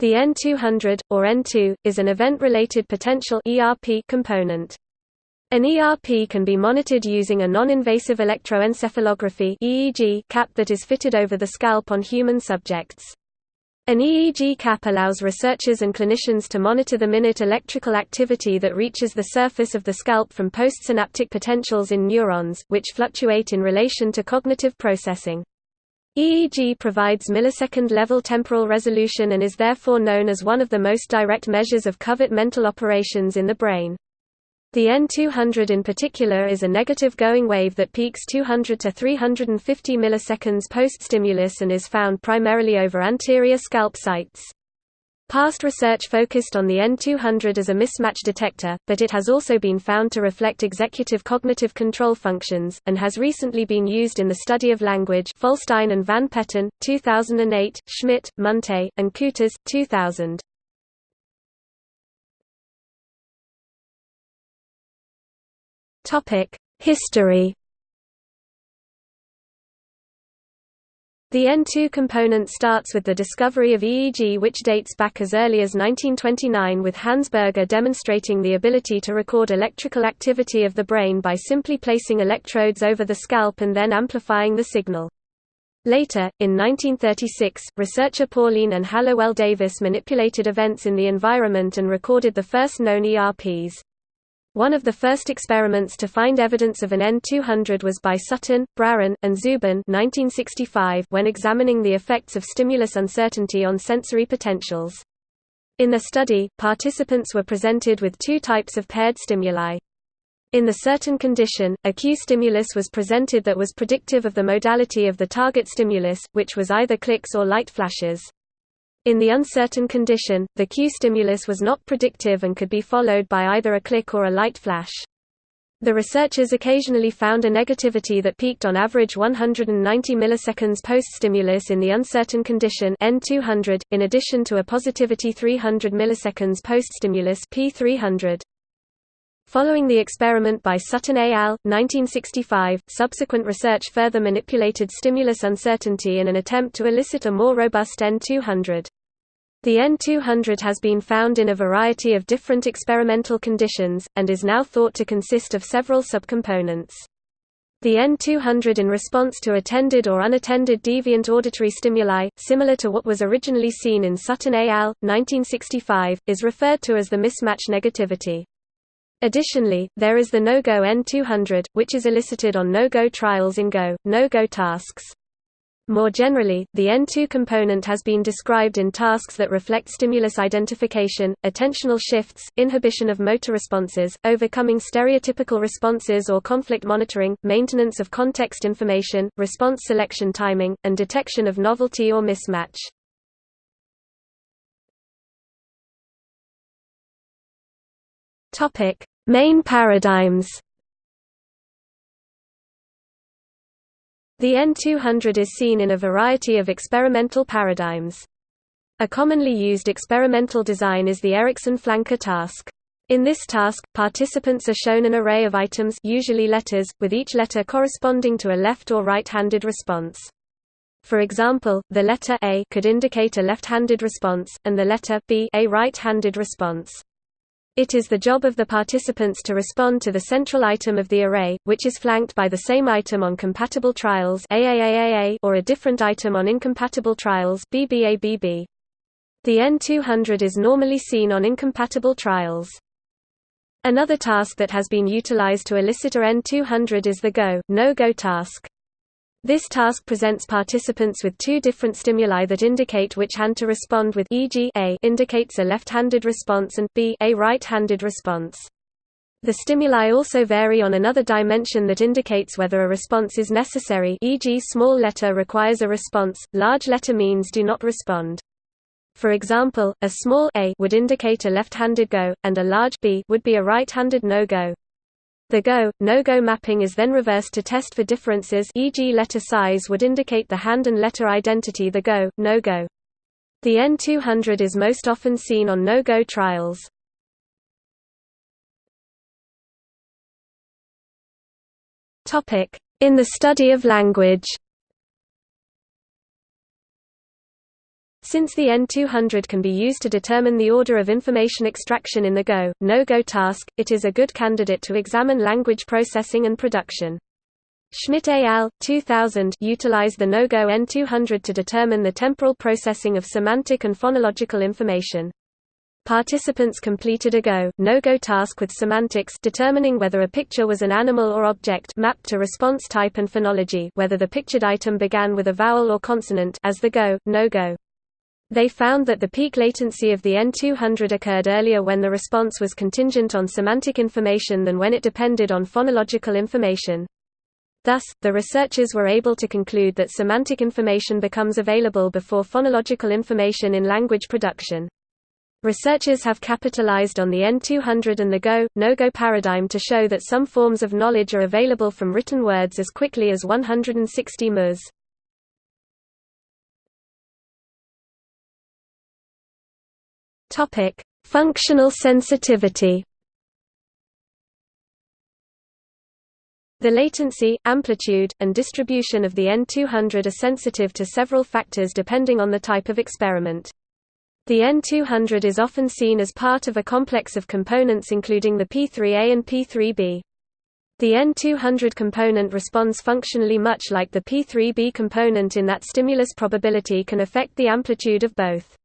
The N200, or N2, is an event-related potential ERP component. An ERP can be monitored using a non-invasive electroencephalography EEG cap that is fitted over the scalp on human subjects. An EEG cap allows researchers and clinicians to monitor the minute electrical activity that reaches the surface of the scalp from postsynaptic potentials in neurons, which fluctuate in relation to cognitive processing. EEG provides millisecond-level temporal resolution and is therefore known as one of the most direct measures of covert mental operations in the brain. The N200 in particular is a negative going wave that peaks 200 to 350 milliseconds post-stimulus and is found primarily over anterior scalp sites. Past research focused on the N200 as a mismatch detector, but it has also been found to reflect executive cognitive control functions, and has recently been used in the study of language Folstein and Van Petten, 2008, Schmitt, Munte, and Kutas, 2000. History The N2 component starts with the discovery of EEG which dates back as early as 1929 with Hans Berger demonstrating the ability to record electrical activity of the brain by simply placing electrodes over the scalp and then amplifying the signal. Later, in 1936, researcher Pauline and Hallowell Davis manipulated events in the environment and recorded the first known ERPs. One of the first experiments to find evidence of an N200 was by Sutton, Braren, and Zubin 1965 when examining the effects of stimulus uncertainty on sensory potentials. In the study, participants were presented with two types of paired stimuli. In the certain condition, a cue stimulus was presented that was predictive of the modality of the target stimulus, which was either clicks or light flashes. In the uncertain condition, the cue stimulus was not predictive and could be followed by either a click or a light flash. The researchers occasionally found a negativity that peaked on average 190 milliseconds post-stimulus in the uncertain condition N200, in addition to a positivity 300 milliseconds post-stimulus P300. Following the experiment by Sutton et al. 1965, subsequent research further manipulated stimulus uncertainty in an attempt to elicit a more robust N200. The N200 has been found in a variety of different experimental conditions, and is now thought to consist of several subcomponents. The N200 in response to attended or unattended deviant auditory stimuli, similar to what was originally seen in Sutton et al. 1965, is referred to as the mismatch negativity. Additionally, there is the no-go N200, which is elicited on no-go trials in go, no-go tasks. More generally, the N2 component has been described in tasks that reflect stimulus identification, attentional shifts, inhibition of motor responses, overcoming stereotypical responses or conflict monitoring, maintenance of context information, response selection timing, and detection of novelty or mismatch. Topic: Main paradigms. The N200 is seen in a variety of experimental paradigms. A commonly used experimental design is the Eriksen flanker task. In this task, participants are shown an array of items usually letters, with each letter corresponding to a left or right-handed response. For example, the letter A could indicate a left-handed response, and the letter B a right-handed response. It is the job of the participants to respond to the central item of the array, which is flanked by the same item on compatible trials or a different item on incompatible trials. The N200 is normally seen on incompatible trials. Another task that has been utilized to elicit a N200 is the go, no-go task. This task presents participants with two different stimuli that indicate which hand to respond with e.g. A indicates a left-handed response and B a right-handed response. The stimuli also vary on another dimension that indicates whether a response is necessary e.g. small letter requires a response, large letter means do not respond. For example, a small a would indicate a left-handed go, and a large b would be a right-handed no-go. The go, no-go mapping is then reversed to test for differences e.g. letter size would indicate the hand and letter identity the go, no-go. The N200 is most often seen on no-go trials. In the study of language Since the N200 can be used to determine the order of information extraction in the Go, no-Go task, it is a good candidate to examine language processing and production. Schmitt et al. 2000 utilize the no-Go N200 to determine the temporal processing of semantic and phonological information. Participants completed a Go, no-Go task with semantics determining whether a picture was an animal or object mapped to response type and phonology whether the pictured item began with a vowel or consonant as the Go, no-Go. They found that the peak latency of the N200 occurred earlier when the response was contingent on semantic information than when it depended on phonological information. Thus, the researchers were able to conclude that semantic information becomes available before phonological information in language production. Researchers have capitalized on the N200 and the Go, no-Go paradigm to show that some forms of knowledge are available from written words as quickly as 160 ms. Topic: Functional sensitivity. The latency, amplitude, and distribution of the N200 are sensitive to several factors depending on the type of experiment. The N200 is often seen as part of a complex of components including the P3A and P3B. The N200 component responds functionally much like the P3B component in that stimulus probability can affect the amplitude of both.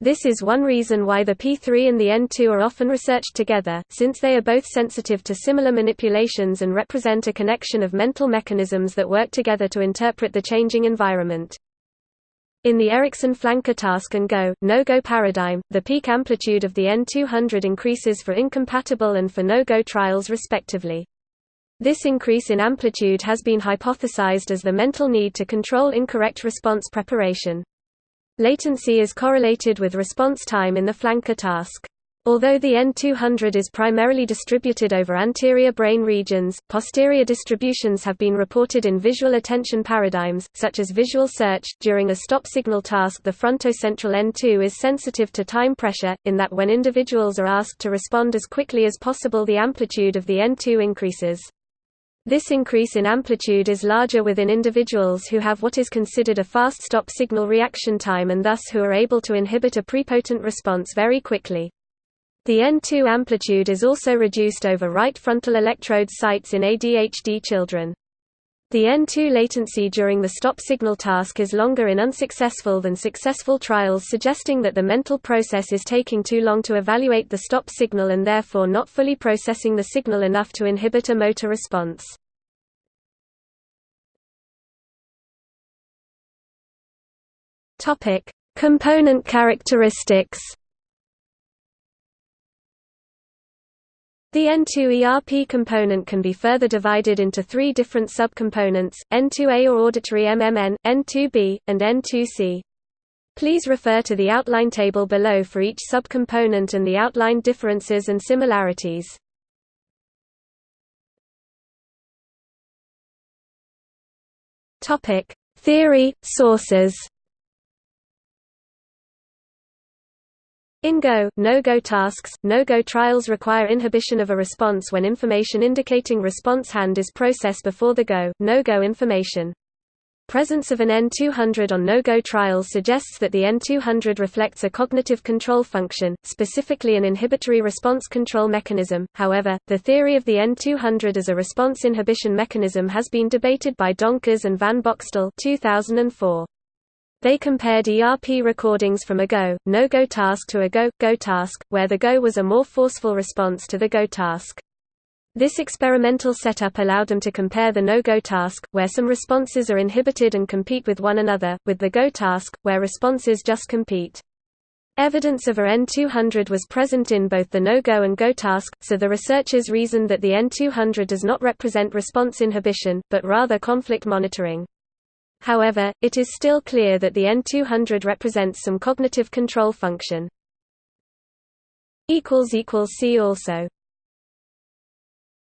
This is one reason why the P3 and the N2 are often researched together, since they are both sensitive to similar manipulations and represent a connection of mental mechanisms that work together to interpret the changing environment. In the Eriksen flanker task and go, no-go paradigm, the peak amplitude of the N200 increases for incompatible and for no-go trials respectively. This increase in amplitude has been hypothesized as the mental need to control incorrect response preparation. Latency is correlated with response time in the flanker task. Although the N200 is primarily distributed over anterior brain regions, posterior distributions have been reported in visual attention paradigms, such as visual search. During a stop signal task, the frontocentral N2 is sensitive to time pressure, in that when individuals are asked to respond as quickly as possible, the amplitude of the N2 increases. This increase in amplitude is larger within individuals who have what is considered a fast stop signal reaction time and thus who are able to inhibit a prepotent response very quickly. The N2 amplitude is also reduced over right frontal electrode sites in ADHD children. The N2 latency during the stop signal task is longer in unsuccessful than successful trials suggesting that the mental process is taking too long to evaluate the stop signal and therefore not fully processing the signal enough to inhibit a motor response. Component characteristics The N2 ERP component can be further divided into three different subcomponents, N2A or auditory MMN, N2B, and N2C. Please refer to the outline table below for each subcomponent and the outlined differences and similarities. Theory, sources In Go, no-Go tasks, no-Go trials require inhibition of a response when information indicating response hand is processed before the Go, no-Go information. Presence of an N200 on no-Go trials suggests that the N200 reflects a cognitive control function, specifically an inhibitory response control mechanism. However, the theory of the N200 as a response inhibition mechanism has been debated by Donkers and Van Boxtel 2004. They compared ERP recordings from a Go, no-Go task to a Go, Go task, where the Go was a more forceful response to the Go task. This experimental setup allowed them to compare the no-Go task, where some responses are inhibited and compete with one another, with the Go task, where responses just compete. Evidence of a N200 was present in both the no-Go and Go task, so the researchers reasoned that the N200 does not represent response inhibition, but rather conflict monitoring. However, it is still clear that the N200 represents some cognitive control function. See also